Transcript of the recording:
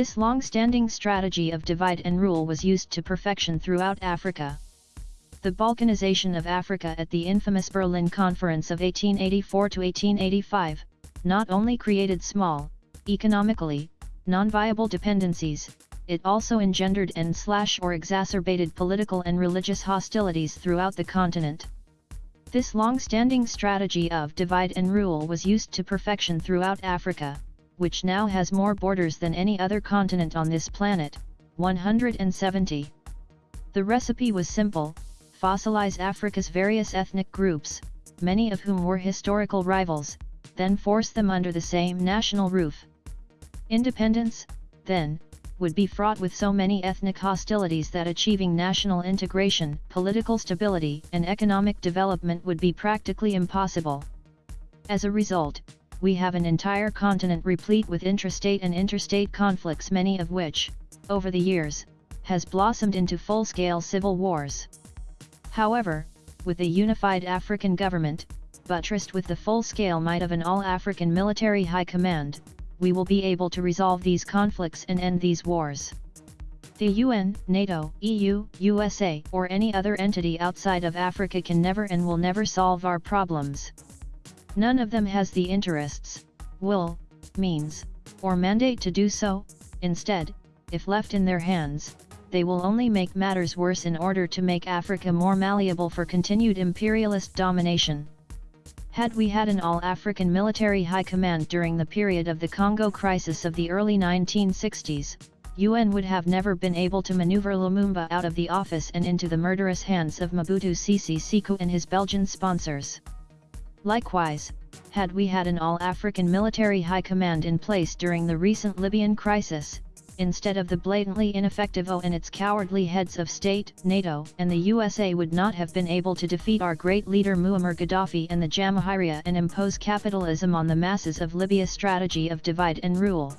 This long-standing strategy of divide and rule was used to perfection throughout Africa. The Balkanization of Africa at the infamous Berlin Conference of 1884-1885, not only created small, economically, non-viable dependencies, it also engendered and slash or exacerbated political and religious hostilities throughout the continent. This long-standing strategy of divide and rule was used to perfection throughout Africa, which now has more borders than any other continent on this planet, 170. The recipe was simple, fossilize Africa's various ethnic groups, many of whom were historical rivals, then force them under the same national roof. Independence, then, would be fraught with so many ethnic hostilities that achieving national integration, political stability and economic development would be practically impossible. As a result, we have an entire continent replete with intrastate and interstate conflicts many of which, over the years, has blossomed into full-scale civil wars. However, with a unified African government, buttressed with the full-scale might of an all-African military high command, we will be able to resolve these conflicts and end these wars. The UN, NATO, EU, USA or any other entity outside of Africa can never and will never solve our problems. None of them has the interests, will, means, or mandate to do so, instead, if left in their hands, they will only make matters worse in order to make Africa more malleable for continued imperialist domination. Had we had an all-African military high command during the period of the Congo crisis of the early 1960s, UN would have never been able to maneuver Lumumba out of the office and into the murderous hands of Mobutu Sese Seko and his Belgian sponsors. Likewise, had we had an all-African military high command in place during the recent Libyan crisis, instead of the blatantly ineffective AU and its cowardly heads of state, NATO and the USA would not have been able to defeat our great leader Muammar Gaddafi and the Jamahiriya and impose capitalism on the masses of Libya's strategy of divide and rule.